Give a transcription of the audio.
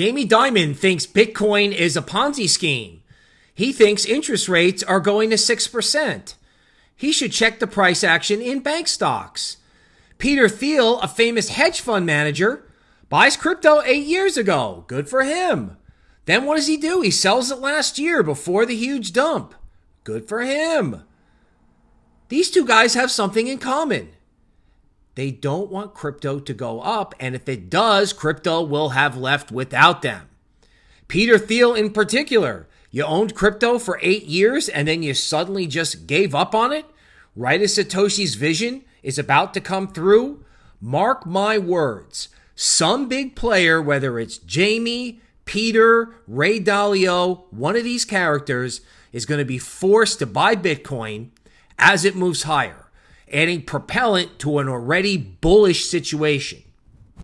Jamie Dimon thinks Bitcoin is a Ponzi scheme. He thinks interest rates are going to 6%. He should check the price action in bank stocks. Peter Thiel, a famous hedge fund manager, buys crypto eight years ago. Good for him. Then what does he do? He sells it last year before the huge dump. Good for him. These two guys have something in common. They don't want crypto to go up, and if it does, crypto will have left without them. Peter Thiel, in particular, you owned crypto for eight years and then you suddenly just gave up on it right as Satoshi's vision is about to come through. Mark my words, some big player, whether it's Jamie, Peter, Ray Dalio, one of these characters, is going to be forced to buy Bitcoin as it moves higher, adding propellant to an already bullish situation.